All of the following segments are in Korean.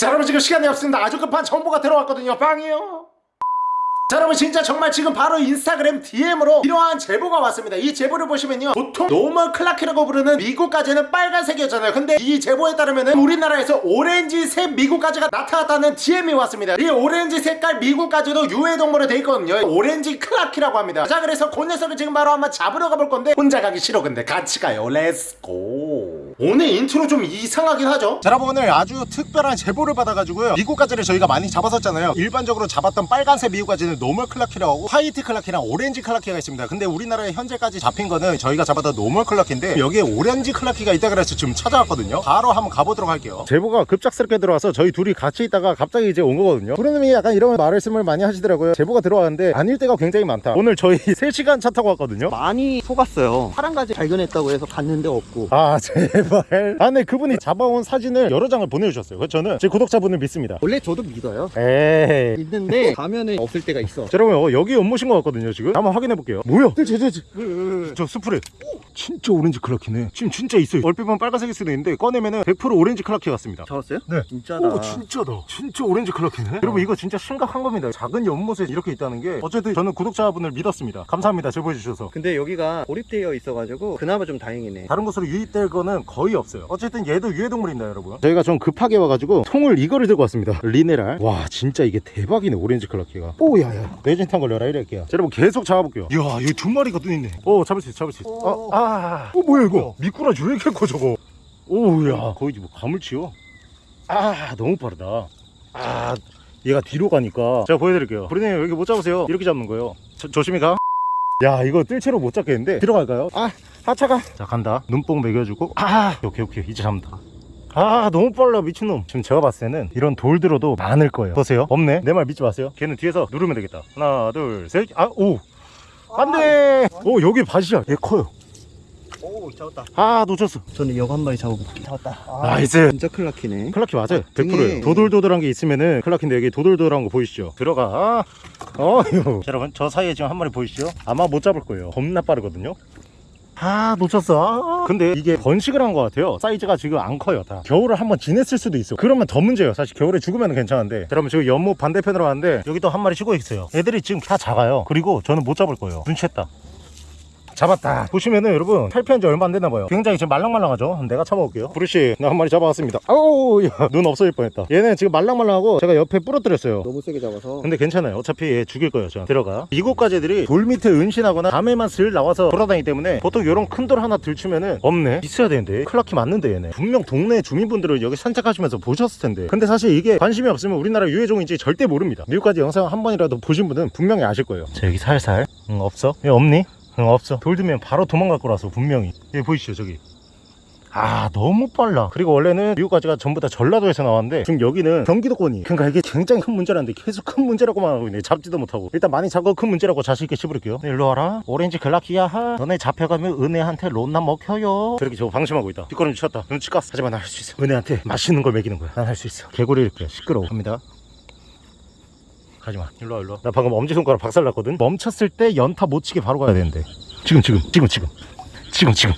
자 여러분 지금 시간이 없습니다. 아주 급한 정보가 들어왔거든요. 빵이요. 자 여러분 진짜 정말 지금 바로 인스타그램 DM으로 이러한 제보가 왔습니다. 이 제보를 보시면요. 보통 normal clarkii라고 부르는 미국가재는 빨간색이었잖아요. 근데 이 제보에 따르면 은 우리나라에서 오렌지색 미국가재가 나타났다는 DM이 왔습니다. 이 오렌지 색깔 미국가재도 유해동물로 돼 있거든요. 오렌지 clarkii라고 합니다. 자 그래서 그 녀석을 지금 바로 한번 잡으러 가볼 건데 혼자 가기 싫어. 근데 같이 가요. Let's go 오늘 인트로 좀 이상하긴 하죠? 자 여러분 오늘 아주 특별한 제보를 받아가지고요. 미국가재를 저희가 많이 잡았었잖아요. 일반적으로 잡았던 빨간색 미국가재는 normal clarkii라고 하고 화이트 clarkii랑 오렌지 clarkii가 있습니다. 근데 우리나라에 현재까지 잡힌 거는 저희가 잡았던 normal clarkii인데 여기에 오렌지 clarkii가 있다 그래서 지금 찾아왔거든요. 바로 한번 가보도록 할게요. 제보가 급작스럽게 들어와서 저희 둘이 같이 있다가 갑자기 이제 온 거거든요. 부르님이 약간 이런 말씀을 많이 하시더라고요. 제보가 들어왔는데 아닐 때가 굉장히 많다. 오늘 저희 3시간 차 타고 왔거든요. 많이 속았어요. 파란 가재 발견했다고 해서 갔는데 없고. 아 제발 아 근데 그분이 잡아온 사진을 여러 장을 보내주셨어요. 그래서 저는 제 구독자분을 믿습니다. 원래 저도 믿어요. 에이. 있는데 가면은 없을 때가 있어. 자, 여러분 어, 여기 연못인 것 같거든요 지금. 한번 확인해 볼게요. 뭐야? 저, 저, 저, 저, 저 스프레. 오, 진짜 오렌지 clarkii네. 지금 진짜 있어요. 얼핏 보면 빨간색일 수도 있는데 꺼내면은 100% 오렌지 clarkii 같습니다. 잡았어요? 네. 진짜다. 오 진짜다. 진짜 오렌지 clarkii네. 여러분 이거 진짜 심각한 겁니다. 작은 연못에 이렇게 있다는 게 어쨌든 저는 구독자분을 믿었습니다. 감사합니다. 제보해 주셔서. 근데 여기가 고립되어 있어가지고 그나마 좀 다행이네. 다른 곳으로 유입될 거는 거의 없어요. 어쨌든 얘도 유해동물입니다 여러분? 저희가 좀 급하게 와가지고 통을 이거를 들고 왔습니다. 리네랄. 와 진짜 이게 대박이네 오렌지 clarkii가. 오야야. 뇌진탕 걸려라 이럴게요. 자, 여러분 계속 잡아볼게요. 이야 여기 두 마리가 또 있네. 오 잡을 수 있어 잡을 수 있어. 어, 아. 어 뭐야 이거? 미꾸라지 왜 이렇게 커 저거? 오야. 거의 뭐 가물치요 아 너무 빠르다. 아 얘가 뒤로 가니까. 제가 보여드릴게요. 브리님 여기 못 잡으세요. 이렇게 잡는 거예요. 저, 조심히 가. 야 이거 뜰채로 못 잡겠는데? 들어갈까요? 아 하차가. 자 간다. 눈뽕 먹여주고. 아 오케이 오케이. 이제 잡는다. 아 너무 빨라 미친놈. 지금 제가 봤을 때는 이런 돌 들어도 많을 거예요. 보세요. 없네. 내 말 믿지 마세요. 걔는 뒤에서 누르면 되겠다. 하나 둘셋아오. 안돼. 오 여기 밭이야. 얘 커요. 오 잡았다. 아 놓쳤어. 저는 여기 한 마리 잡아볼게 잡았다. 아, nice. 진짜 clarkii네. clarkii 맞아요. 아, 등에. 100%예요. 도돌도돌한 게 있으면은 clarkii인데 여기 도돌도돌한 거 보이시죠? 들어가. 어휴 여러분 저 사이에 지금 한 마리 보이시죠? 아마 못 잡을 거예요. 겁나 빠르거든요 아 놓쳤어. 아. 근데 이게 번식을 한 것 같아요. 사이즈가 지금 안 커요 다. 겨울을 한번 지냈을 수도 있어. 그러면 더 문제예요. 사실 겨울에 죽으면 괜찮은데. 여러분 지금 연못 반대편으로 왔는데 여기 또 한 마리 쉬고 있어요. 애들이 지금 다 작아요. 그리고 저는 못 잡을 거예요. 눈치챘다 잡았다. 보시면은 여러분 탈피한 지 얼마 안 됐나 봐요. 굉장히 지금 말랑말랑하죠? 내가 잡아올게요. 브루시 나 한 마리 잡아왔습니다. 아우 야, 눈 없어질 뻔했다. 얘는 지금 말랑말랑하고 제가 옆에 부러뜨렸어요. 너무 세게 잡아서. 근데 괜찮아요. 어차피 얘 죽일 거예요 저 들어가. 이곳까지 애들이 돌 밑에 은신하거나 밤에만 슬 나와서 돌아다니기 때문에 보통 이런 큰 돌 하나 들치면은 없네. 있어야 되는데. 클라키 맞는데 얘네. 분명 동네 주민분들은 여기 산책하시면서 보셨을 텐데. 근데 사실 이게 관심이 없으면 우리나라 유해종인지 절대 모릅니다. 미국까지 영상 한 번이라도 보신 분은 분명히 아실 거예요. 자 여기 살살. 응 없어? 얘 없니? 응 없어. 돌 들면 바로 도망갈 거라서 분명히. 여기 보이시죠 저기? 아 너무 빨라. 그리고 원래는 미국까지가 전부 다 전라도에서 나왔는데 지금 여기는 경기도권이 그러니까 이게 굉장히 큰 문제라는데 계속 큰 문제라고만 하고 있네. 잡지도 못하고. 일단 많이 잡고 큰 문제라고 자신있게 씹어볼게요. 네, 일로 와라. 오렌지 글라키야. 하 너네 잡혀가면 은혜한테 론나 먹혀요. 저렇게 저거 방심하고 있다. 뒷걸음 쳤다. 눈치 깠어 하지만 난할수 있어. 은혜한테 맛있는 걸 먹이는 거야. 난 할 수 있어. 개구리를 그래 시끄러워. 갑니다 가지마. 일로 와 일로 와 나 방금 엄지손가락 박살났거든. 멈췄을 때 연타 못 치게 바로 가야 되는데. 지금 지금 지금 지금. 지금 지금.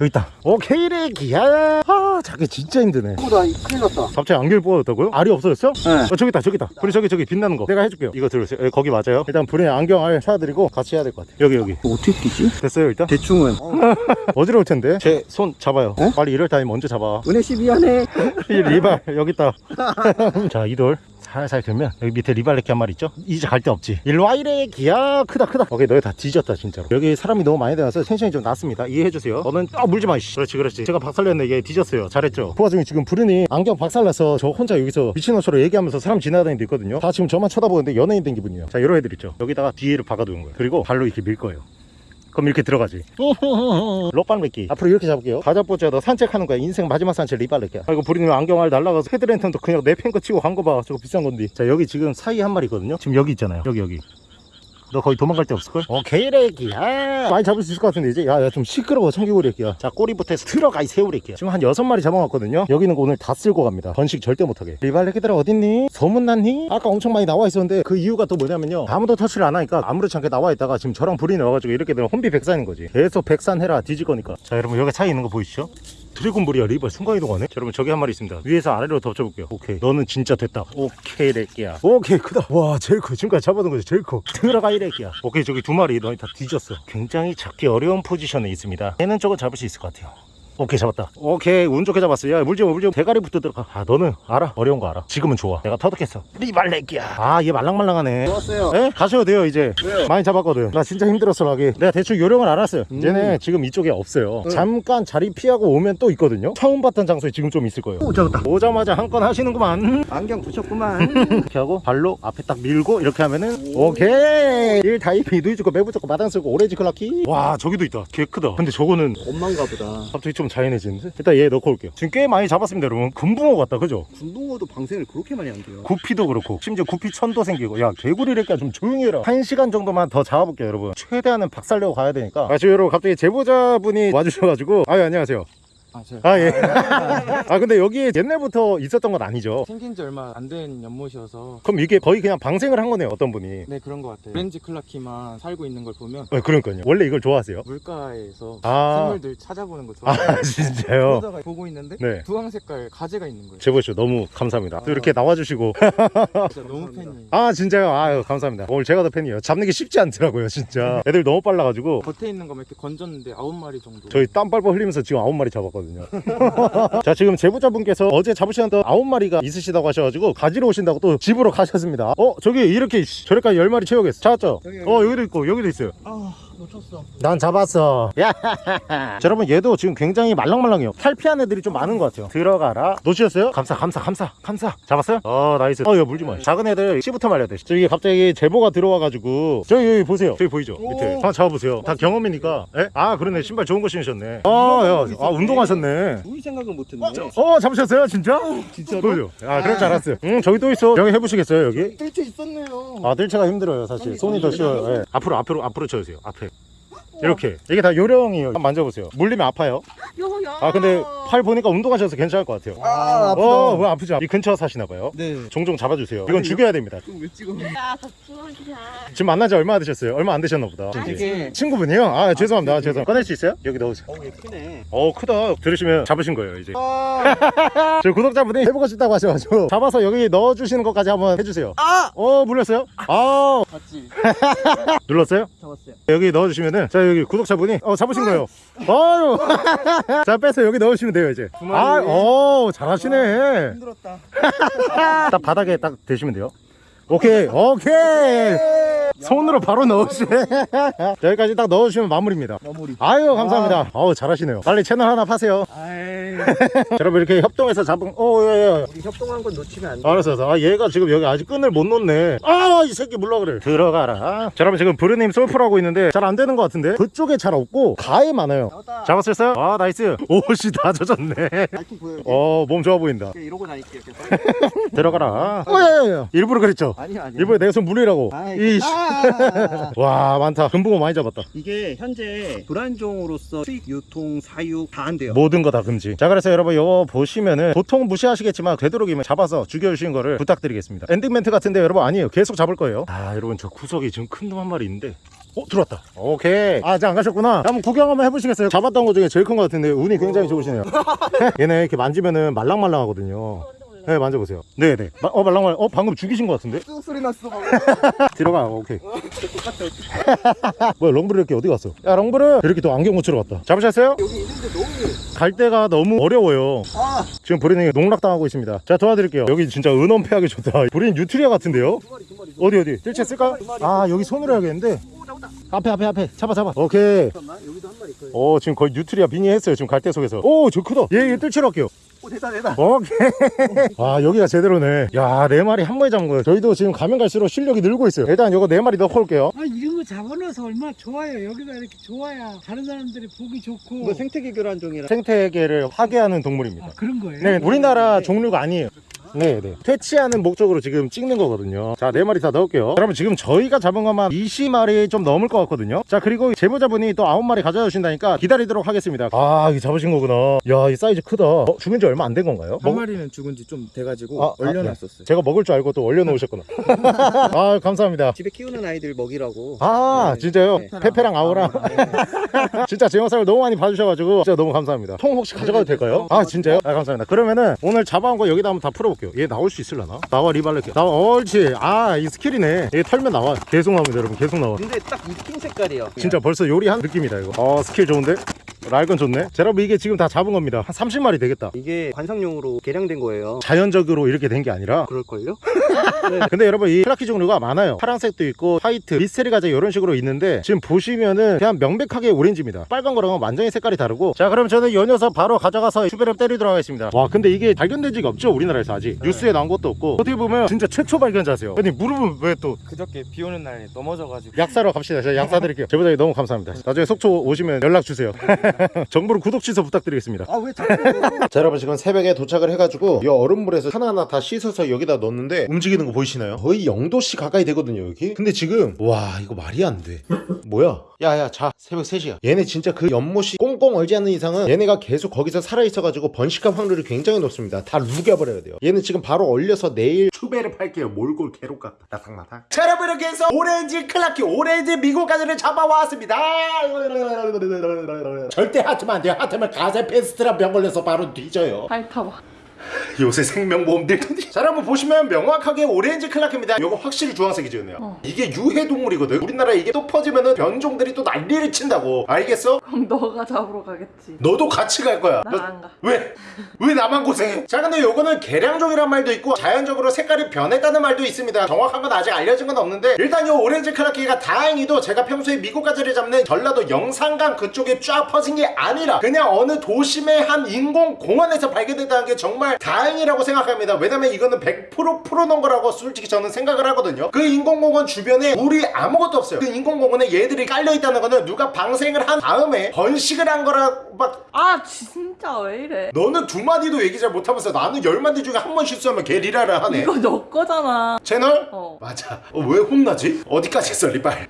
여기 있다. 오케이 레기야 아 자기 진짜 힘드네. 어나 큰일 났다. 갑자기 안경을 뽑아뒀다고요? 알이 없어졌어? 네. 어 저기 있다 저기 있다. 불이 저기 저기 빛나는 거. 내가 해줄게요. 이거 들으세요. 여기 거기 맞아요? 일단 불에 안경 알 찾아드리고 같이 해야 될 것 같아. 여기 여기. 어떻게 끼지? 됐어요 일단? 대충은. 어지러울 텐데. 제 손 잡아요. 어? 빨리 이럴 타임 먼저 잡아. 은혜 씨 미안해. 이 리발 여기 있다. 자 이돌 살살 들면 여기 밑에 리발레키 한 마리 있죠? 이제 갈 데 없지. 일로 와 이래. 기야 크다 크다. 오케이 너희 다 뒤졌다 진짜로. 여기 사람이 너무 많이 들어서 tension이 좀 낮습니다. 이해해주세요. 너는 아 물지 마 이씨. 그렇지 그렇지. 제가 박살냈네 얘 뒤졌어요. 잘했죠? 그 와중에 지금 부르니 안경 박살나서 저 혼자 여기서 미친놈처럼 얘기하면서 사람 지나다니는 데 있거든요. 다 지금 저만 쳐다보는데 연예인 된 기분이에요. 자 이런 애들 있죠. 여기다가 뒤에를 박아두는 거예요. 그리고 발로 이렇게 밀 거예요 그럼 이렇게 들어가지. 롯발메기. 앞으로 이렇게 잡을게요. 가자뽀자 너 산책하는 거야. 인생 마지막 산책 리발레기야 아이고 부리님 안경알 날라가서 헤드랜턴도 그냥 내 팽개치고 간 거 봐 저거 비싼 건데. 자 여기 지금 사이에 한 마리 있거든요? 지금 여기 있잖아요. 여기 여기 너 거의 도망갈 데 없을걸? 오케이 레기야. 많이 잡을 수 있을 것 같은데 이제? 야야 좀 시끄러워 청개구리 래기야. 자 꼬리부터 해서 들어가 이 새우래기야. 지금 한 여섯 마리 잡아왔거든요. 여기는 오늘 다 쓸고 갑니다. 번식 절대 못하게. 리발레기들아 어딨니? 소문났니? 아까 엄청 많이 나와 있었는데 그 이유가 또 뭐냐면요. 아무도 터치를 안 하니까 아무렇지 않게 나와 있다가 지금 저랑 불이 나와가지고 이렇게 되면 혼비 백산인 거지. 계속 백산해라 뒤질 거니까. 자 여러분 여기 차에 있는 거 보이시죠? 드래곤볼이야 리발 순간이동하네? 자, 여러분 저기 한 마리 있습니다. 위에서 아래로 덮쳐볼게요. 오케이. 너는 진짜 됐다. 오케이 렉기야. 오케이 크다. 와 제일 커. 지금까지 잡아둔 거지 제일 커. 들어가 이 렉기야. 오케이 저기 두 마리 너희 다 뒤졌어. 굉장히 잡기 어려운 포지션에 있습니다. 얘는 저거 잡을 수 있을 것 같아요 오케이 잡았다. 오케이 운 좋게 잡았어. 야 물지 마 물지 마. 대가리부터 들어가 아 너는 알아. 어려운 거 알아. 지금은 좋아. 내가 터득했어. 리발 렉기야. 아 얘 말랑말랑하네. 좋았어요. 에? 가셔도 돼요 이제. 왜요? 많이 잡았거든. 나 진짜 힘들었어 라기 내가 대충 요령을 알았어요. 얘네 지금 이쪽에 없어요. 응. 잠깐 자리 피하고 오면 또 있거든요. 처음 봤던 장소에 지금 좀 있을 거예요. 오 잡았다. 오자마자 한 건 하시는구만. 안경 붙였구만. 이렇게 하고 발로 앞에 딱 밀고 이렇게 하면은 오 케이. 일타이피 누이 좋고 매부 좋고 마당 쓸고 오렌지 clarkii. 와 저기도 있다. 개 크다. 근데 저거는 엄마인가 보다. 갑자기 좀 자연해지는데? 일단 얘 넣고 올게요. 지금 꽤 많이 잡았습니다 여러분. 금붕어 같다 그죠? 군붕어도 방생을 그렇게 많이 안 돼요. 구피도 그렇고 심지어 구피 천도 생기고. 야 개구리랄까 좀 조용히 해라. 한 시간 정도만 더 잡아볼게요 여러분. 최대한은 박살내고 가야 되니까. 아 지금 여러분 갑자기 제보자분이 와주셔가지고. 아유 안녕하세요 아, 제가 아 예. 아 근데 여기에 옛날부터 있었던 건 아니죠? 생긴 지 얼마 안 된 연못이어서. 그럼 이게 거의 그냥 방생을 한 거네요 어떤 분이? 네 그런 것 같아요. 오렌지 클라키만 살고 있는 걸 보면 네, 그러니까요. 원래 이걸 좋아하세요? 물가에서 아. 생물들 찾아보는 거 좋아해요. 아 진짜요? 보고 있는데 네. 주황 색깔 가재가 있는 거예요. 제보쇼 너무 감사합니다. 또 이렇게 나와주시고. 진짜 너무 팬이에요. 아 진짜요? 아유 감사합니다. 오늘 제가 더 팬이에요. 잡는 게 쉽지 않더라고요 진짜. 애들 너무 빨라가지고. 겉에 있는 거만 이렇게 건졌는데 아홉 마리 정도. 저희 땀 뻘뻘 흘리면서 지금 아홉 마리 잡았거든요. 자 지금 제보자분께서 어제 잡으셨던 아홉 마리가 있으시다고 하셔가지고 가지러 오신다고 또 집으로 가셨습니다. 어 저기 이렇게 씨, 저래까지 열 마리 채우겠어. 찾았죠? 여기, 여기. 어 여기도 있고 여기도 있어요. 아 놓쳤어. 난 잡았어. 야, 자, 여러분 얘도 지금 굉장히 말랑말랑해요. 탈피한 애들이 좀 많은 것 같아요. 들어가라. 놓치셨어요? 감사, 감사, 감사, 감사. 잡았어요? 어, nice. 어, 이거 물지 마. 작은 애들 씨부터 말려야 돼. 저기 갑자기 제보가 들어와가지고 저기 여기 보세요. 저기 보이죠? 밑에. 한번 잡아보세요. 다 경험이니까. 에? 아, 그러네. 신발 좋은 거 신으셨네. 아, 야, 아 운동하셨네. 우리 생각은 못했네. 어, 잡으셨어요? 진짜? 진짜로? 보여줘. 아, 그럴 줄 알았어요. 응, 저기 또 있어. 여기 해보시겠어요? 여기? 뜰채 있었네요. 아, 들체가 힘들어요, 사실. 손이 더 쉬워요. 예. 앞으로, 앞으로, 앞으로 쳐주세요. 앞에. 이렇게. 이게 다 요령이에요. 한번 만져보세요. 물리면 아파요. 요요. 아, 근데 팔 보니까 운동하셔서 괜찮을 것 같아요. 아 아프다. 어, 왜 아프지? 이 근처 사시나봐요. 네. 종종 잡아주세요. 이건 죽여야 됩니다. 왜 찍어? 야, 덕분이야. 지금 만난 지 얼마나 되셨어요? 얼마 안 되셨나 보다. 이게 친구분이요? 아, 죄송합니다. 죄송. 꺼낼 수 있어요? 여기 넣으세요. 어얘 크네. 어, 크다. 들으시면 잡으신 거예요, 이제. 아. 저희 구독자분이 해보고 싶다고 하셔가지고 잡아서 여기 넣어주시는 것까지 한번 해주세요. 아. 어, 물렸어요? 아, 맞지. 눌렀어요? 잡았어요. 여기 넣어주시면은 자 여기 구독자분이 어 잡으신 거예요. 아유, 자 빼서 여기 넣으시면 돼요 이제. 아, 어 잘하시네. 힘들었다. 딱 바닥에 딱 대시면 돼요. 오케이, 오케이. 손으로 바로 넣으시네. 자, 여기까지 딱 넣어주시면 마무리입니다. 마무리. 아유 감사합니다. 어우 잘하시네요. 빨리 채널 하나 파세요. 여러분 이렇게 협동해서 잡은. 어, 예, 예. 우리 협동한 건 놓치면 안 돼. 알았어, 알았어. 아, 얘가 지금 여기 아직 끈을 못 놓네. 아, 이 새끼 물러 그래. 들어가라. 자, 여러분 지금 브르님 솔프를 하고 있는데 잘 안 되는 것 같은데? 그쪽에 잘 없고 가에 많아요. 잡았다. 잡았었어요? 아, nice. 옷이 다 젖었네. 발톱 보여. 요 어, 몸 좋아 보인다. 이러고 다닐게요. 계속. 들어가라. 어, 야, 야, 야. 일부러 그랬죠? 아니야 아니야. 일부러 내손 물리라고. 아이, 이씨. 아. 와, 많다. 금붕어 많이 잡았다. 이게 현재 교란종으로서 수익, 유통, 사육 다안 돼요. 모든 거 다 금지. 자, 그래서 여러분 이거 보시면은 보통 무시하시겠지만 되도록이면 잡아서 죽여주시는 거를 부탁드리겠습니다. 엔딩 멘트 같은데 여러분 아니에요. 계속 잡을 거예요. 아, 여러분 저 구석에 지금 큰 놈 한 마리 있는데. 어 들어왔다 오케이 아 이제 안 가셨구나 한번 구경 한번 해보시겠어요 잡았던 것 중에 제일 큰 것 같은데 운이 굉장히 좋으시네요 얘네 이렇게 만지면은 말랑말랑하거든요 네 만져보세요 네네 마- 어 말랑말랑 어 방금 죽이신 것 같은데 쑥 소리 났어. 방금. 들어가 오케이 똑같아. 뭐야 렁브르 이렇게 어디 갔어 야 렁브르 이렇게 또 안경 고치러 갔다 잡으셨어요? 여기 있는데 너무. 갈 데가 너무 어려워요 아. 지금 브린이 농락당하고 있습니다 자 도와드릴게요 여기 진짜 은엄폐하기 좋다 브린 뉴트리아 같은데요? 두 마리 두 마리. 어디 어디 뜰채 쓸까요? 아 여기 손으로 해야겠는데 앞에 앞에 앞에 잡아 잡아 오케이 잠깐만 여기도 한 마리 있어요. 어 지금 거의 뉴트리아 빙의 했어요 지금 갈대 속에서 오저 크다 얘 얘 뜰채로 할게요 오 됐다 됐다. 오케이 아 여기가 제대로네 야 네 마리 한 번에 잡은 거예요 저희도 지금 가면 갈수록 실력이 늘고 있어요 일단 이거 네 마리 넣고 올게요 아 이런 거 잡아놔서 얼마나 좋아요. 여기가 이렇게 좋아야 다른 사람들이 보기 좋고. 이거 생태계 교란종이라. 생태계를 파괴하는 동물입니다 아, 그런 거예요? 네 우리나라 종류가 아니에요 네네 퇴치하는 목적으로 지금 찍는 거거든요 자 네 마리 다 넣을게요 여러분 지금 저희가 잡은 것만 20마리 좀 넘을 것 같거든요 자 그리고 제보자분이 또 9마리 가져다 주신다니까 기다리도록 하겠습니다 아 이거 잡으신 거구나 야 이 사이즈 크다 어, 죽은 지 얼마 안 된 건가요? 한 먹- 마리는 죽은 지 좀 돼가지고 뭐? 아, 아, 얼려놨었어요. 제가 먹을 줄 알고 또 얼려놓으셨구나 아 감사합니다 집에 키우는 아이들 먹이라고. 아 네. 진짜요? 네. 페페랑 아우랑 진짜 제 영상을 너무 많이 봐주셔가지고 진짜 너무 감사합니다 통 혹시 가져가도 될까요? 아 진짜요? 아 감사합니다 그러면은 오늘 잡아온 거 여기다 한번 다 풀어볼게요 얘 나올 수 있을라나? 나와 리발레 나와 옳지. 아 이 스킬이네. 얘 털면 나와. 계속 나옵니다 여러분. 계속 나와. 근데 딱이핑 색깔이에요. 진짜 벌써 요리한 느낌이다 이거. 어 스킬 좋은데? 랄건 좋네. 자, 여러분 이게 지금 다 잡은 겁니다. 한 30마리 되겠다. 이게 관상용으로 개량된 거예요. 자연적으로 이렇게 된 게 아니라 그럴걸요? 근데 여러분 이 clarkii 종류가 많아요. 파란색도 있고 white mystery 가재 이런 식으로 있는데 지금 보시면은 그냥 명백하게 오렌지입니다. 빨간 거랑은 완전히 색깔이 다르고. 자 그럼 저는 요 녀석 바로 가져가서 춘배를 때리도록 하겠습니다. 와 근데 이게 발견된 적이 없죠? 우리나라에서 아직. 뉴스에 나온 것도 없고. 어떻게 보면 진짜 최초 발견자세요. 아니 무릎은 왜 또 그저께 비 오는 날에 넘어져가지고. 약 사러 갑시다. 제가 약 사 드릴게요. 제보자님 너무 감사합니다. 나중에 속초 오시면 연락 주세요. 정브르 구독 취소 부탁드리겠습니다. 아 왜 자꾸 자 여러분 지금 새벽에 도착을 해가지고 이 얼음물에서 하나하나 다 씻어서 여기다 넣었는데 움직이는 거 보이시나요? 거의 0도씨 가까이 되거든요 여기. 근데 지금 와 이거 말이 안 돼. 뭐야? 야야 자 새벽 3시야. 얘네 진짜 그 연못이 꽁꽁 얼지 않는 이상은 얘네가 계속 거기서 살아있어가지고 번식할 확률이 굉장히 높습니다. 다 죽여버려야 돼요. 얘는 지금 바로 얼려서 내일 춘배를 팔게요. 몰골 개록 같다. 나삭나삭 자 여러분 이렇게 해서 오렌지 clarkii 오렌지 미국 가재를 잡아왔습니다. 절대 핥으면 안 돼요. 핥으면 가재 페스트라 병 걸려서 바로 뒤져요. 핥아봐. 요새 생명보험 들더니 자 여러분 보시면 명확하게 오렌지 clarkii입니다 요거 확실히 주황색이죠 은혜요 어. 이게 유해동물이거든 우리나라에 이게 또 퍼지면은 변종들이 또 난리를 친다고 알겠어? 그럼 너가 잡으러 가겠지. 너도 같이 갈 거야 나 너- 안 가. 왜? 왜 나만 고생해? 자 근데 요거는 개량종이란 말도 있고 자연적으로 색깔이 변했다는 말도 있습니다 정확한 건 아직 알려진 건 없는데 일단 요 오렌지 클라키가 다행히도 제가 평소에 미국 가재를 잡는 전라도 영산강 그쪽에 쫙 퍼진 게 아니라 그냥 어느 도심의 한 인공공원에서 발견됐다는 게 정말 다행이라고 생각합니다 왜냐면 이거는 100% 풀어놓은 거라고 솔직히 저는 생각을 하거든요 그 인공공원 주변에 물이 아무것도 없어요 그 인공공원에 얘들이 깔려있다는 거는 누가 방생을 한 다음에 번식을 한 거라 막 아 진짜 왜 이래? 너는 두 마디도 얘기 잘 못하면서 나는 열 마디 중에 한 번 실수하면 개 리랄을 하네 이거 너 거잖아. 채널? 어. 맞아 어, 왜 혼나지? 어디까지 했어 리빨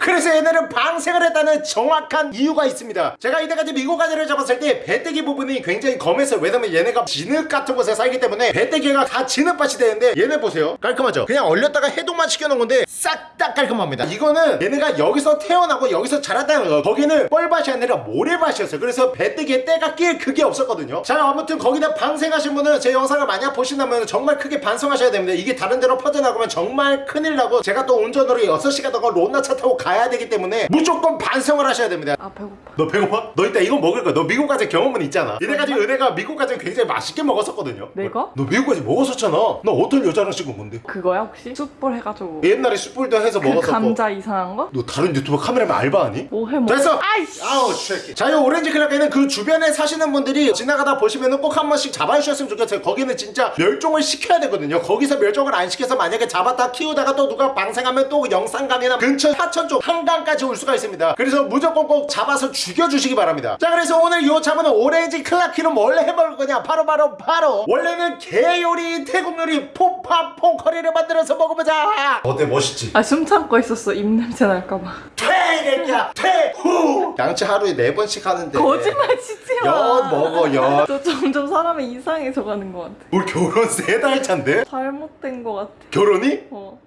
그래서 얘네는 방생을 했다는 정확한 이유가 있습니다. 제가 이때까지 미국 가지를 잡았을 때 배때기 부분이 굉장히 검했어요 왜냐면 얘네가 진흙 같은 곳에 살기 때문에 배때기가 다 진흙밭이 되는데 얘네 보세요. 깔끔하죠? 그냥 얼렸다가 해동만 시켜놓은 건데 싹 다 깔끔합니다. 이거는 얘네가 여기서 태어나고 여기서 자랐다는 거 거기는 뻘밭이 아니라 모래밭이었어요. 그래서 배때기에 때가 낄 그게 없었거든요. 자 아무튼 거기다 방생하신 분은 제 영상을 만약 보신다면 정말 크게 반성하셔야 됩니다. 이게 다른 데로 퍼져나가면 정말 큰일 나고 제가 또 운전으로 6시간 동안 로나 차 타고 가야 되기 때문에 무조건 반성을 하셔야 됩니다 아 배고파. 너 배고파? 너 이따 이거 먹을 거야 너 미국 가지 경험은 있잖아 이때까지 은혜가 미국 가지 굉장히 맛있게 먹었었거든요 내가? 너 미국 가지 먹었었잖아 너 어떤 여자랑 찍은 건데 그거야 혹시? 숯불 해가지고. 옛날에 숯불도 해서 그 먹었었고 감자 이상한 거? 너 다른 유튜버 카메라맨 알바하니? 뭐 해 먹어? 됐어! 아이씨. 아우 쉐키 자이 오렌지 클라키는 그 주변에 사시는 분들이 지나가다 보시면은 꼭한 번씩 잡아주셨으면 좋겠어요 거기는 진짜 멸종을 시켜야 되거든요 거기서 멸종을 안 시켜서 만약에 잡았다 키우다가 또 누가 방생하면 또 영산강이나 근처 하천 쪽 한강까지 올 수가 있습니다 그래서 무조건 꼭 잡아서 죽여주시기 바랍니다 자 그래서 오늘 요 잡은 오렌지 클라키는 뭘 해먹을 거냐 바로 바로 바로 원래는 게 요리 태국 요리 푸팟퐁커리를 만들어서 먹어보자 어때 멋있지? 아 숨 참고 있었어 입 냄새 날까봐. 퇴겠냐 퇴후 양치 하루에 네 번씩 하는데 거짓말 치지 마. 연 먹어 연. 너 점점 사람이 이상해져 가는 것 같아. 우리 결혼 세 달 차인데? 잘못된 것 같아. 결혼이? 어.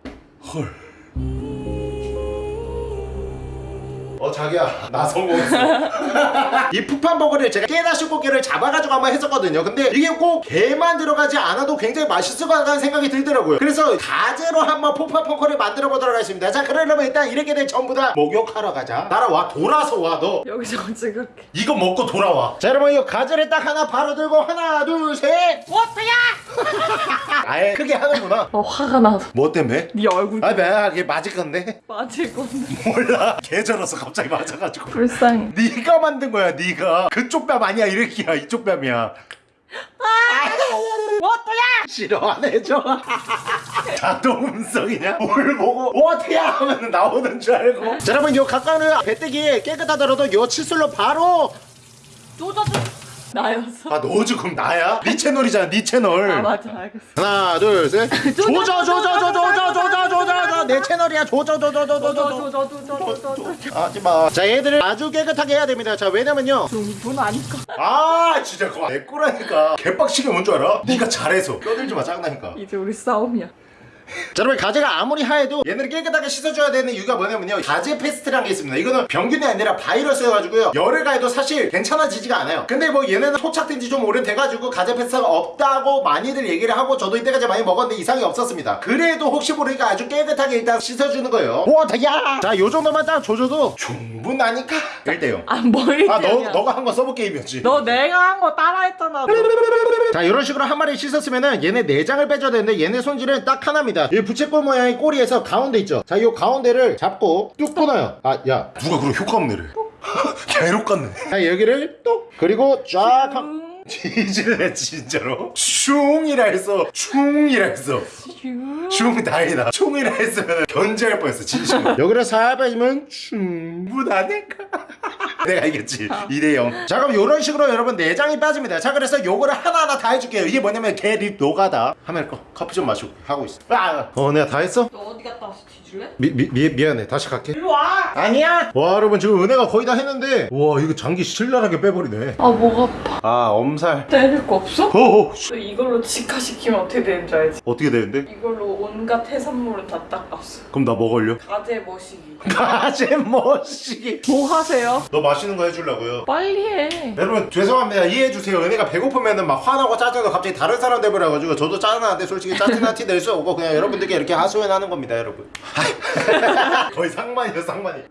헐. 어 자기야 나 성공했어. 이 푸판 버거를 제가 깨다시 꽃게를 잡아가지고 한번 했었거든요. 근데 이게 꼭 게만 들어가지 않아도 굉장히 맛있을 것 같다는 생각이 들더라고요. 그래서 가재로 한번 푸판 펑커를 만들어 보도록 하겠습니다. 자 그러려면 일단 이렇게 될 전부 다 목욕하러 가자. 따라와 돌아서 와너. 여기서 그렇게. 이거 먹고 돌아와. 자 여러분 이거 가재를 딱 하나 바로 들고 하나 둘셋. 워터야! 아예 크게 하는구나. 어 화가 나서. 뭐 때문에? 네 얼굴. 아 내가 이게 맞을 건데? 맞을 건데. 몰라. 개절어서 갑자기 맞아가지고 불쌍해. 네가 만든 거야 네가 그쪽 뺨 아니야 이렇게야 이쪽 뺨이야 워터야! 싫어 안 해줘 자동 음성이냐? 뭘 보고 어떻게 하면 나오는 줄 알고 자 여러분 요 가까운 배때기 깨끗하더라도 요 칫솔로 바로 조져줘. 나였어? 아 너 지금 나야? 네 채널이잖아 네 채널 아 맞아 알겠어. 하나 둘셋 조져 조져 조져 조져 조져 조져 내 채널이야 조져 조져 조져 조져 저저저저저저저 하지마 자 얘들을 아주 깨끗하게 해야 됩니다 자 왜냐면요 돈 아니까. 아 진짜 그거 내 거라니까 개빡치게 뭔 줄 알아? 네가 잘해서 껴들지 마 짱나니까 이제 우리 싸움이야. 자 여러분 가재가 아무리 하얘도 얘네를 깨끗하게 씻어줘야 되는 이유가 뭐냐면요. 가재 페스트라는 게 있습니다. 이거는 병균이 아니라 바이러스여가지고요. 열을 가해도 사실 괜찮아지지가 않아요. 근데 뭐 얘네는 토착된 지 좀 오래 돼가지고 가재 페스트가 없다고 많이들 얘기를 하고 저도 이때까지 많이 먹었는데 이상이 없었습니다. 그래도 혹시 모르니까 아주 깨끗하게 일단 씻어주는 거예요. 와 다야! 자 요 정도만 딱 조져도 충분하니까. 1대0 아뭘 아 너, 너가 한 거 서브 게임이었지. 너 내가 한 거 따라했잖아. 너. 자 이런 식으로 한 마리 씻었으면은 얘네 내장을 빼줘야 되는데 얘네 손질은 딱 하나입니다 이 부채꼴 모양의 꼬리에서 가운데 있죠. 자 이 가운데를 잡고 뚝 끊어요. 아 야. 누가 그런 효과 없네래? 개록 같네. 자 여기를 뚝 그리고 쫙 한... 지질래 진짜로? 슝이라 했어 슝이라 했어 슝 다행이다. 슝이라 했으면 견제할 뻔했어 진심으로. 여기를 살 빼주면 충분하니까 내가 이겼지 2대0 자 그럼 이런 식으로 여러분 내장이 빠집니다 자 그래서 요거를 하나하나 다 해줄게요 이게 뭐냐면 개립 노가다 하멜 거 커피 좀 마시고 하고 있어 아, 어 내가 다 했어? 너 어디 갔다 왔어? 뒤질래? 미, 미, 미, 미안해 다시 갈게 일로 와. 아니야 와 여러분 지금 은혜가 거의 다 했는데 와 이거 장기 신랄하게 빼버리네 아목 아파. 아 엄살 때릴 거 없어? 어어 너 이걸로 직화시키면 어떻게 되는 줄 알지? 어떻게 되는데? 이걸로 온갖 해산물은 다 닦았어. 그럼 나 뭐 걸려? 가재 머시기. 가재 머시기 뭐 하세요? 너 맛있는 거 해주려고요. 빨리 해. 여러분 죄송합니다. 이해해주세요. 은혜가 배고프면은 막 화나고 짜증나고 갑자기 다른 사람 돼버려가지고 저도 짜증나는데 솔직히 짜증난 티 낼 수 없고 그냥 여러분들께 이렇게 하소연하는 겁니다 여러분. 거의 상만이야 상만이.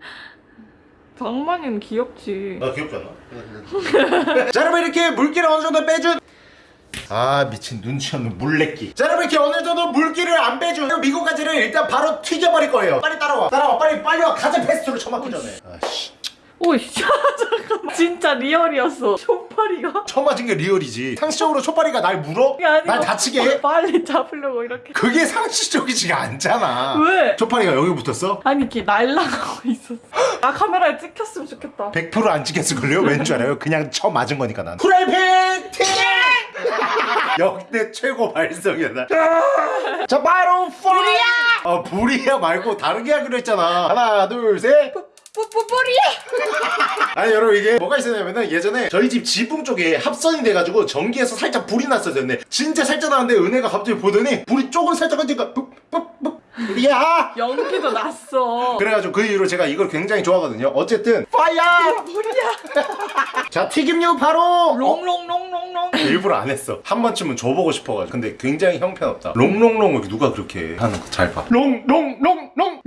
장만이는 귀엽지. 나 귀엽지 않아? 자 여러분 이렇게 물기를 어느 정도 빼준 아 미친 눈치 없는 물레끼. 자 여러분 이렇게 어느 정도 물기를 안 빼준 미국 가지를 일단 바로 튀겨버릴 거예요. 빨리 따라와. 따라와. 빨리 빨리 와. 가재 페스트로 처맞기 전에. 아씨 오이 잠깐만. 진짜 리얼이었어. 초파리가. 처음 맞은 게 리얼이지 상식적으로 초파리가 날 물어? 날 다치게 해? 빨리 잡으려고 이렇게. 그게 상식적이지가 않잖아 왜? 초파리가 여기 붙었어? 아니 이렇게 날라가고 있었어. 나 카메라에 찍혔으면 좋겠다. 100%안 찍혔을걸요? 왠 줄 알아요? 그냥 처음 맞은 거니까 난 프라이팬 팅! 역대 최고 발성이다 자 바로 불이야! 어 불이야 말고 다르게 하기로 했잖아 하나 둘셋 뿌뿌뿌리 아니 여러분 이게 뭐가 있었냐면은 예전에 저희 집 지붕 쪽에 합선이 돼가지고 전기에서 살짝 불이 났었어요 근데 진짜 살짝 나는데 은혜가 갑자기 보더니 불이 조금 살짝 하니까 뿌뿌뿌 야! 연기도 났어. 그래가지고 그 이후로 제가 이걸 굉장히 좋아하거든요. 어쨌든 fire! 뭐야! 자 튀김류 바로! 롱롱롱롱롱. 어, 일부러 안 했어. 한 번쯤은 줘보고 싶어가지고. 근데 굉장히 형편없다. 롱롱롱 누가 그렇게 하는 거 잘 봐. 롱롱롱롱롱!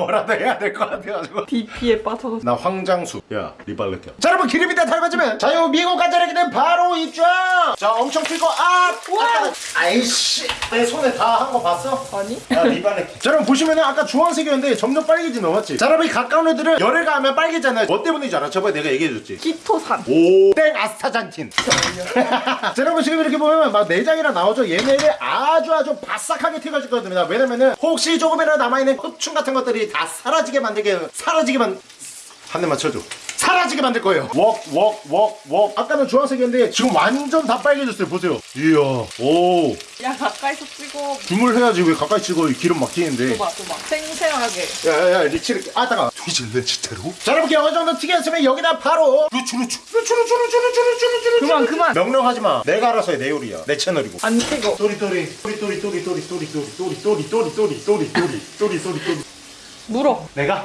뭐라도 해야 될 것 같아가지고 DP에 빠져서. 나 황장수 야 리발렛 자 여러분 기름이 다 닮아지면 자요 미국 가자르기는 바로 입장 자 엄청 튀고 아 와! 아이씨 내 손에 다 한 거 봤어? 아니? 야 리발렛 자 여러분 보시면은 아까 주황색이었는데 점점 빨개지는 거 맞지? 자 여러분 이 가까운 애들은 열을 가하면 빨개잖아요 뭐 때문인지 알아? 저번에 내가 얘기해줬지 키토산. 오 땡 아스타잔틴 자 여러분 지금 이렇게 보면 막 내장이랑 나오죠 얘네를 아주 아주 바싹하게 튀겨줄 겁니다 왜냐면은 혹시 조금이라도 남아있는 흡충 같은 것들이 다 사라지게 만들게 사라지게 만 한 대만 쳐줘 사라지게 만들 거예요 웍 웍 웍웍 아까는 주황색이었는데 지금 완전 다 빨개졌어요 보세요 이야 오 야 가까이서 찍어. 줌을 해야지 왜 가까이 찍어 기름 막 튀는데 봐봐. 생생하게. 야야야 리치를 아 따가 뒤질래 진짜로 자 여러분 어느 정도 튀겼으면 여기다 바로 루추 루추 루추 루추 루추 루추 루추 루추 그만 그만. 명령하지 마 내가 알아서 해 내 요리야 내 채널이고 안 찍어. 또리 또리 또리 또리 또리 또리 또리 또리 또리 또리 또리 또리 또리 또리 또리 또리 또리 물어. 내가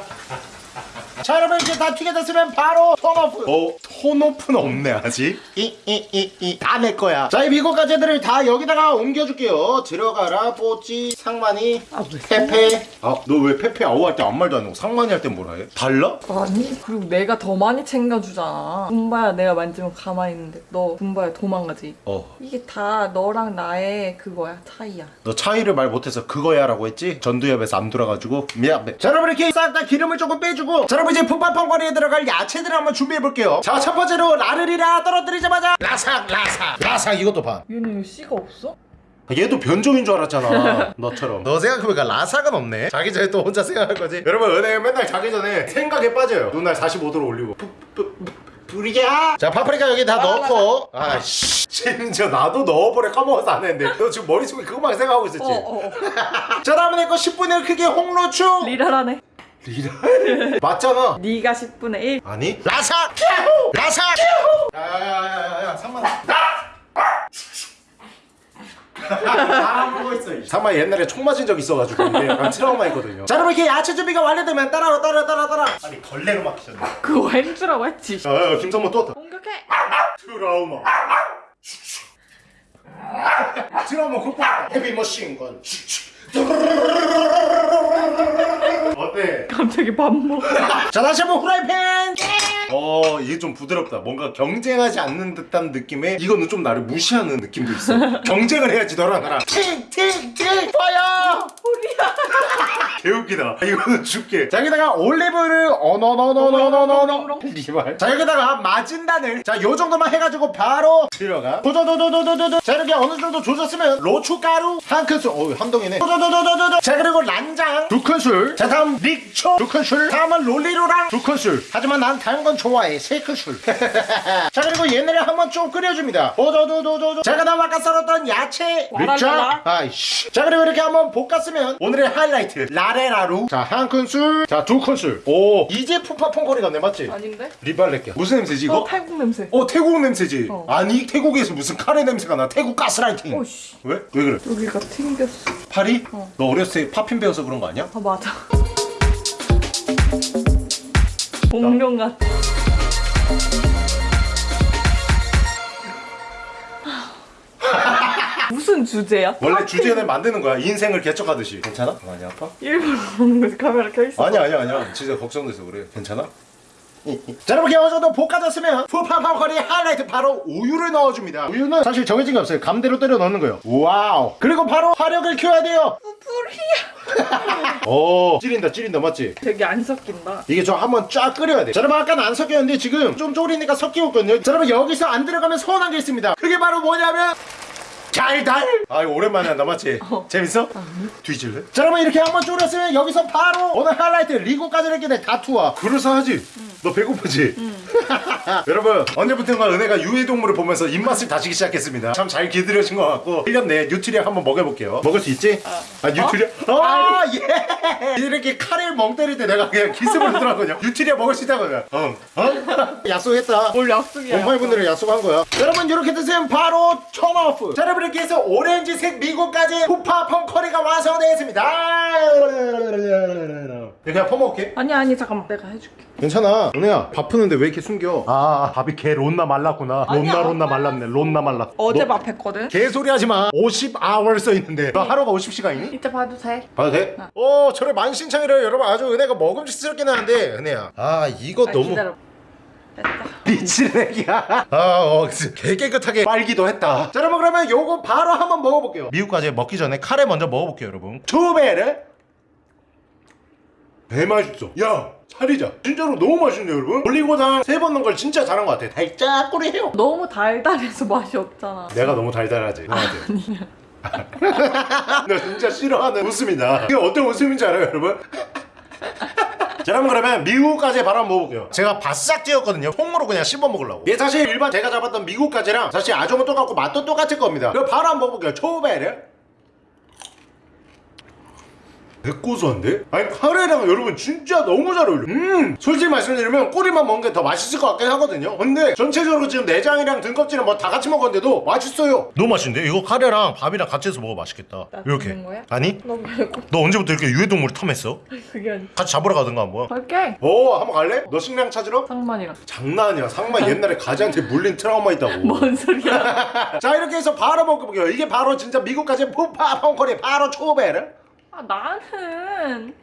자 여러분 이제 다 튀겨졌으면 바로 turn off 어 turn off는 없네 아직 이 이 이 이 다 내 거야 자 이 미국 가재들을 다 여기다가 옮겨줄게요 들어가라 뽀찌 상만이 아 왜? 페페 아너 왜 페페 아우 할 때 아무 말도 안 하고 상만이 할 때 뭐라 해? 달라? 아니 그리고 내가 더 많이 챙겨주잖아. 군바야 내가 만지면 가만히 있는데 너 군바야 도망가지. 어 이게 다 너랑 나의 그거야 차이야. 너 차이를 말 못해서 그거야 라고 했지? 전두엽에서 안 돌아가지고 미안해 자 여러분 이렇게 싹 다 기름을 조금 빼주고 자 여러분 이제 푸팟퐁커리에 들어갈 야채들을 한번 준비해볼게요. 자 첫 번째로 라르리라 떨어뜨리자마자 라삭 라삭. 라삭 이것도 봐. 얘는 왜 씨가 없어? 얘도 변종인 줄 알았잖아. 너처럼. 너 생각해보니까 라사가 없네. 자기 전에 또 혼자 생각할 거지. 여러분 은행 맨날 자기 전에 생각에 빠져요. 눈알 45도로 올리고. 뿌리야? 자 파프리카 여기 다 넣었고 아씨. 심지어 나도 넣어버려. 까먹어서 안 했는데. 너 지금 머릿속에 그것만 생각하고 있었지? 어, 어, 어. 자 다음은 내거 10분의 1 크기의 홍로추. 리라라네. 리라 맞잖아. 네가 10분의 1. 아니 라사 캬후 라사 야야야야야 3만 다 보고 있어 상마 옛날에 총 맞은 적 있어가지고 이게 약간 트라우마 있거든요. 자 여러분 이렇게 야채 준비가 완료되면 따라 따라 따라 따라 아니 걸레로 막히셨네. 그거 햄주라고 했지. 야, 야, 김성모 또 왔다. 공격해. 트라우마. 트라우마 극복 헤비머신건 어때? 갑자기 밥 먹어. 자 다시 한번 후라이팬 어 이게 좀 부드럽다. 뭔가 경쟁하지 않는 듯한 느낌에 이거는 좀 나를 무시하는 느낌도 있어. 경쟁을 해야지 너랑 나랑. 팅팅팅 파야 우리야. 개웃기다. 이거는 줄게. 자 여기다가 올리브를 어너너너너너너너 리발. 자 여기다가 마진단을. 자 요정도만 해가지고 바로 들어가. 도도도도도도도 자 이렇게 어느 정도 조졌으면 로추가루 한 큰술. 어우 한덩이네. 도도도도도도 자 그리고 란장. 두 큰술. 자 다음 릭초. 두 큰술. 다음은 롤리로랑. 두 큰술. 하지만 난 다른 건 좋아해 세 큰술 자 그리고 얘네를 한번 좀 끓여줍니다 도도도도도도 자 그다음 아까 썰었던 야채 와랄라라. 아이씨 자 그리고 이렇게 한번 볶았으면 오늘의 하이라이트 라레라루 자 한 큰술 자 두 큰술 오 이제 푸팟퐁커리 났네 맞지? 아닌데? 리발렛게 무슨 냄새지 이거? 어, 탈국 냄새. 어 태국 냄새지 어. 아니 태국에서 무슨 카레 냄새가 나 태국 가스라이팅 오씨. 왜? 왜 그래? 여기가 튕겼어. 파리? 어. 너 어렸을 때 popping 배워서 그런 거 아니야? 아 맞아. 공룡 같아. 무슨 주제야? 원래 주제는 만드는 거야 인생을 개척하듯이 괜찮아? 많이 아파? 일부러 먹는 거지 카메라 켜 있어. 아니야 아니야 아니야 진짜 걱정돼서 그래 괜찮아? 자 여러분 정도 볶아졌으면 푸팟퐁커리 하이라이트 바로 우유를 넣어줍니다 우유는 사실 정해진 게 없어요 감대로 때려 넣는 거예요 와우 그리고 바로 화력을 켜야 돼요 뿌리야. 오 찌린다 찌린다 맞지? 되게 안 섞인다. 이게 좀 한번 쫙 끓여야 돼. 자, 여러분 아까는 안 섞였는데 지금 좀 졸이니까 섞이고 있거든요. 자, 여러분 여기서 안 들어가면 서운한 게 있습니다. 그게 바로 뭐냐면 달달. 아 이거 오랜만에 한다 맞지? 재밌어? 뒤질래? 자, 여러분 이렇게 한번 졸였으면 여기서 바로 오늘 하이라이트 리고까지 이렇게 돼 다투와. 그럴싸하지? 너 배고프지? 여러분 언제부턴가 은혜가 유해동물을 보면서 입맛을 다지기 시작했습니다. 참잘 기다려진 것 같고 1년 내에 뉴트리아 한번 먹여볼게요. 먹을 수 있지? 아 뉴트리아? 아 예! 이렇게 카레 멍 때릴 때 내가 그냥 기습을 하더라고요. 뉴트리아 먹을 수 있다고 내가. 어? 어? 약속했다. 뭘 약속이야. 엄마분들은 약속한 거야. 여러분 이렇게 드세요 바로 turn off. 자 여러분 이렇게 해서 오렌지색 미국까지 푸팟퐁커리가 완성되었습니다. 그냥 퍼먹을게. 아니 아니 잠깐만 내가 해줄게. 괜찮아. 은혜야 밥 푸는데 왜 이렇게 숨겨? 아 밥이 개 론나 말랐구나. 아니야, 론나 론나 안 말랐네. 론나 말랐. 어제 너밥 했거든. 개소리 하지 마. 50hour 써 있는데. 너 하루가 50시간이니? 이제 봐도 돼. 봐도 돼? 어, 저를 만신창이래요. 여러분 아주 은혜가 먹음직스럽긴 하는데 은혜야. 아, 이거 아, 너무 기다려. 됐다. 미치레기야. 아, 어, 개 깨끗하게 빨기도 했다. 자, 여러분 그러면 요거 바로 한번 먹어볼게요. 미국까지 먹기 전에 카레 먼저 먹어볼게요, 여러분. 투베르. 배 맛있어. 야, 살이자. 진짜로 너무 맛있네, 여러분. 올리고당 세 번 넣은 걸 진짜 잘한 것 같아. 달짝꾸리해요. 너무 달달해서 맛이 없잖아. 내가 너무 달달하지. 아니야. 너 진짜 싫어하는 웃음이다. 이게 어떤 웃음인지 알아요, 여러분? 자, 여러분 그러면 미국까지 바로 한번 먹어볼게요. 제가 바싹 찌었거든요. 통으로 그냥 씹어 먹으려고. 얘 사실 일반 제가 잡았던 미국까지랑 사실 아점은 똑같고 맛도 똑같을 겁니다. 그럼 바로 한번 먹어볼게요. 초베르. 백고소한데? 아니 카레랑 여러분 진짜 너무 잘 어울려 음 솔직히 말씀드리면 꼬리만 먹는 게 더 맛있을 것 같긴 하거든요 근데 전체적으로 지금 내장이랑 등껍질은 뭐 다 같이 먹었는데도 맛있어요 너무 맛있는데? 이거 카레랑 밥이랑 같이 해서 먹어 맛있겠다 나 이렇게? 아니? 너 말고 너 언제부터 이렇게 유해동물을 탐했어? 그게 아니. 같이 잡으러 가든가 한번 갈게. 오 한번 갈래? 너 식량 찾으러? 상만이랑. 장난이야 상만 옛날에 가지한테 물린 트라우마 있다고 뭔 소리야? 자 이렇게 해서 바로 먹어볼게요 이게 바로 진짜 미국까지 푸파 펑커리 바로 초베르 아 나는.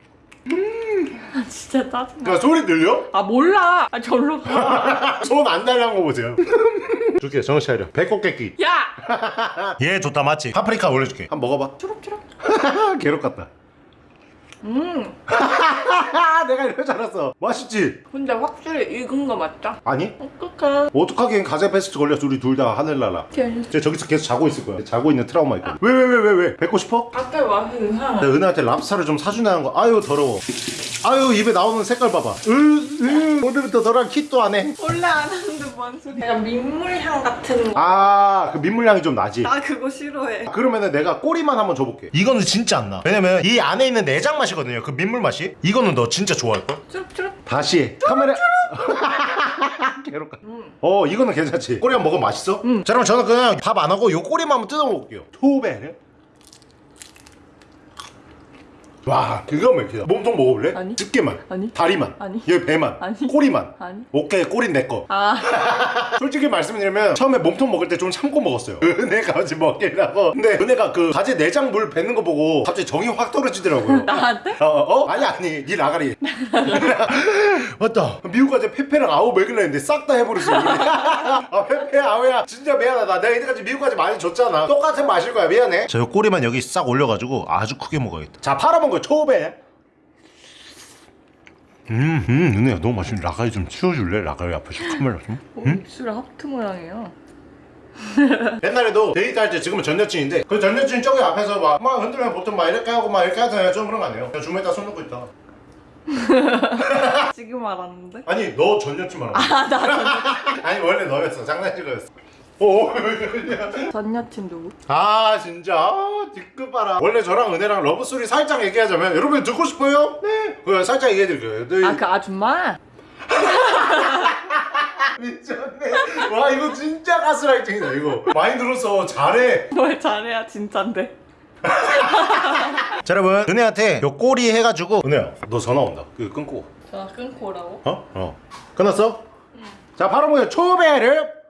아 진짜 짜증나. 야 소리 들려? 아 몰라. 아 절로 가. 손안 달란 거 보세요. 줄게 정신 차려. 배꼽 깨끼. 야. 얘 좋다 맞지? 파프리카 올려줄게. 한번 먹어봐. 초록초록. 괴롭 같다. 음 내가 이럴 줄 알았어. 맛있지? 근데 확실히 익은 거 맞죠? 아니? 어떡해. 어떡하긴 가세 페스트 걸려서 우리 둘 다 하늘나라. 쟤 저기서 계속 자고 있을 거야. 자고 있는 트라우마 있거든. 왜 왜 왜 왜 왜? 뱉고 싶어? 아까 이상해 내가 은혜한테 랍스타를 좀 사주냐는 거. 아유 더러워 아유 입에 나오는 색깔 봐봐. 으, 으, 오늘부터 너랑 킷도 안해. 원래 안 하는데 뭔 소리 약간 민물향 같은 거. 아그 민물향이 좀 나지? 나 그거 싫어해. 그러면은 내가 꼬리만 한번 줘볼게. 이거는 진짜 안나. 왜냐면 이 안에 있는 내장 맛이거든요 그 민물 맛이. 이거는 너 진짜 좋아할걸? 쭈룩쭈룩. 다시. 카메라 괴롭다. 음. 어 이거는 괜찮지. 꼬리 한번 먹으면 맛있어? 자 그럼 저는 그냥 밥 안 하고 요 꼬리만 한번 뜯어 먹을게요. 투베르 와 그거 맥히다 몸통 먹어볼래? 아니. 집게만. 아니. 다리만. 아니. 여기 배만. 아니. 꼬리만. 아니. 오케이 꼬린 내거. 아. 솔직히 말씀드리면 처음에 몸통 먹을 때 좀 참고 먹었어요. 은혜가 어지 먹기라고. 근데 은혜가 그 가재 내장 물 뱉는 거 보고 갑자기 정이 확 떨어지더라고요. 나한테? 어, 어? 아니 아니. 니 라가리. 맞다. 미국 가재 페페랑 아우 먹일라 했는데 싹 다 해버렸어 아 페페 아우야. 진짜 미안하다. 내가 이때까지 미국 가재 많이 줬잖아. 똑같은 맛일 거야. 미안해. 저 꼬리만 여기 싹 올려가지고 아주 크게 먹어야겠다. 자 팔아본 거 초배 음, 음, 은혜야 너무 맛있네. 아가리 좀 치워줄래? 아가리 앞에 카메라 좀. 어, 입술이 하트 모양이에요 옛날에도 데이트할 때 지금은 전 여친인데 그 전 여친 저기 앞에서 막, 막 흔들면 보통 막 이렇게 하고 막 이렇게 하잖아요. 좀 그런 거 아니에요? 그냥 주머니에다 손 넣고 있다. 지금 알았는데 아니 너 전 여친 말하는 거야. 아나 전, 아니 원래 너였어. 장난친 거였어. 오. 전 여친 누구? 아 진짜 아, 뒷끝 봐라 원래 저랑 은혜랑 러브스토리 살짝 얘기하자면 여러분 듣고 싶어요? 네 그거 살짝 얘기해드릴게요 네. 아그 아줌마? 미쳤네 와 이거 진짜 가스라이팅이다 이거 들었어 잘해 뭘 잘해야 진짠데 자 여러분 은혜한테 요 꼬리 해가지고 은혜야 너 전화 온다 그거 끊고 전화 끊고 오라고? 어? 어 끝났어? 자 바로 뭐야 초배를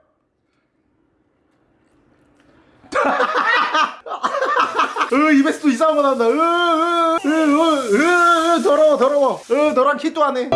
으 입에서 또 이상한 거 나온다 으으으으으 더러워 더러워 으 너랑 키도 안해